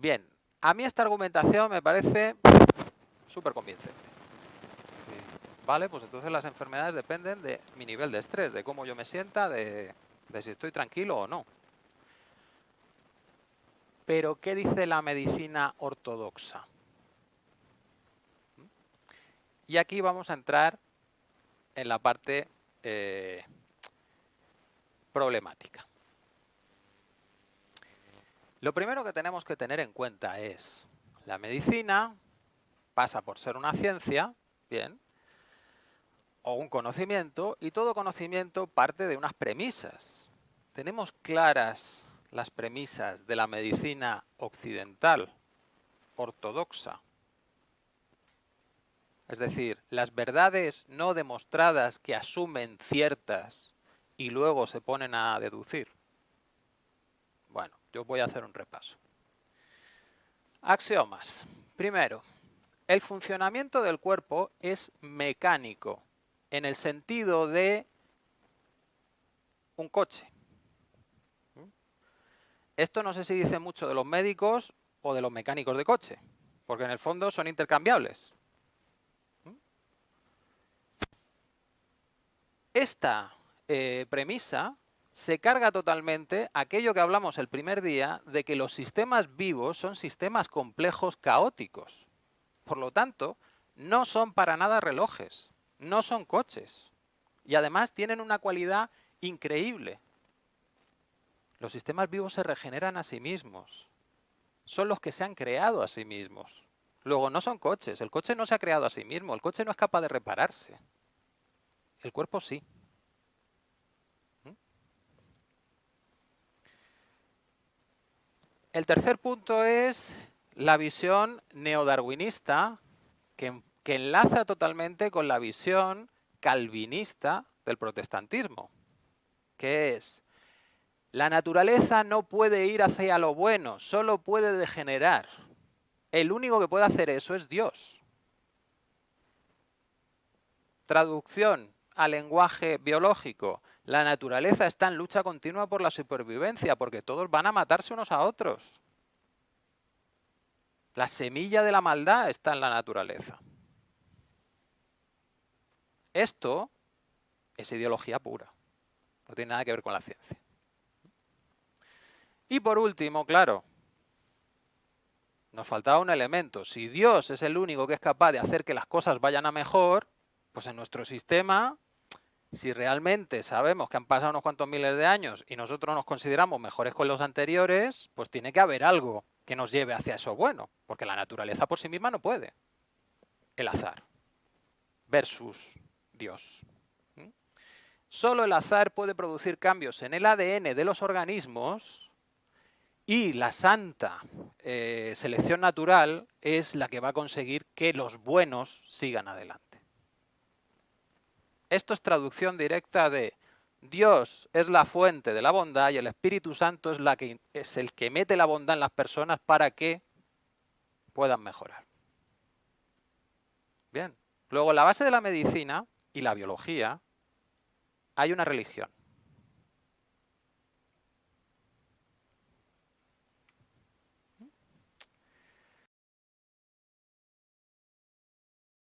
Bien, a mí esta argumentación me parece súper convincente. Vale, pues entonces las enfermedades dependen de mi nivel de estrés, de cómo yo me sienta, de, si estoy tranquilo o no. Pero, ¿qué dice la medicina ortodoxa? Y aquí vamos a entrar en la parte eh, problemática. Lo primero que tenemos que tener en cuenta es, la medicina pasa por ser una ciencia, bien, o un conocimiento, y todo conocimiento parte de unas premisas. Tenemos claras las premisas de la medicina occidental, ortodoxa. Es decir, las verdades no demostradas que asumen ciertas y luego se ponen a deducir. Bueno, yo voy a hacer un repaso. Axiomas. Primero, el funcionamiento del cuerpo es mecánico, en el sentido de un coche. Esto no sé si dice mucho de los médicos o de los mecánicos de coche, porque en el fondo son intercambiables. Esta eh, premisa se carga totalmente aquello que hablamos el primer día de que los sistemas vivos son sistemas complejos caóticos. Por lo tanto, no son para nada relojes, no son coches. Y además tienen una cualidad increíble. Los sistemas vivos se regeneran a sí mismos. Son los que se han creado a sí mismos. Luego, no son coches. El coche no se ha creado a sí mismo. El coche no es capaz de repararse. El cuerpo sí. El tercer punto es la visión neodarwinista que, que enlaza totalmente con la visión calvinista del protestantismo, que es la naturaleza no puede ir hacia lo bueno, solo puede degenerar. El único que puede hacer eso es Dios. Traducción al lenguaje biológico. La naturaleza está en lucha continua por la supervivencia, porque todos van a matarse unos a otros. La semilla de la maldad está en la naturaleza. Esto es ideología pura. No tiene nada que ver con la ciencia. Y por último, claro, nos faltaba un elemento. Si Dios es el único que es capaz de hacer que las cosas vayan a mejor, pues en nuestro sistema si realmente sabemos que han pasado unos cuantos miles de años y nosotros nos consideramos mejores con los anteriores, pues tiene que haber algo que nos lleve hacia eso bueno, porque la naturaleza por sí misma no puede. El azar versus Dios. Solo el azar puede producir cambios en el ADN de los organismos y la santa eh, selección natural es la que va a conseguir que los buenos sigan adelante. Esto es traducción directa de Dios es la fuente de la bondad y el Espíritu Santo es, el que mete la bondad en las personas para que puedan mejorar. Bien. Luego, en la base de la medicina y la biología hay una religión.